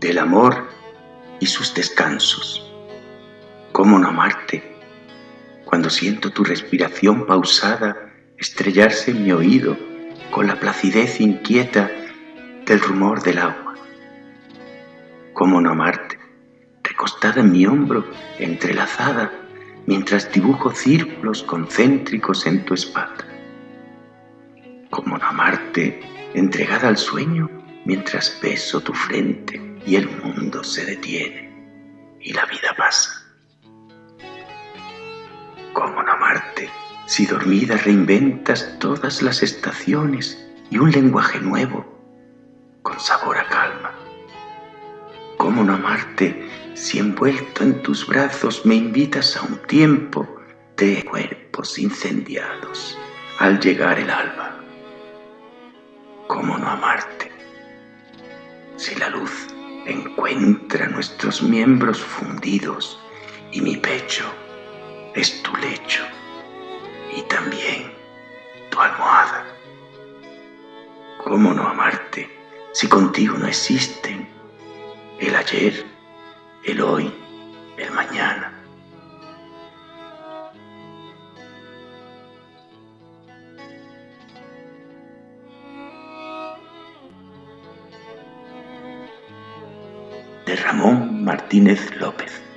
del amor y sus descansos. ¿Cómo no amarte cuando siento tu respiración pausada estrellarse en mi oído con la placidez inquieta del rumor del agua? ¿Cómo no amarte recostada en mi hombro entrelazada mientras dibujo círculos concéntricos en tu espalda? ¿Cómo no amarte entregada al sueño mientras beso tu frente y el mundo se detiene y la vida pasa. ¿Cómo no amarte si dormida reinventas todas las estaciones y un lenguaje nuevo con sabor a calma? ¿Cómo no amarte si envuelto en tus brazos me invitas a un tiempo de cuerpos incendiados al llegar el alba? ¿Cómo no amarte si la luz encuentra nuestros miembros fundidos y mi pecho es tu lecho y también tu almohada. ¿Cómo no amarte si contigo no existen el ayer, el hoy, el mañana? De Ramón Martínez López.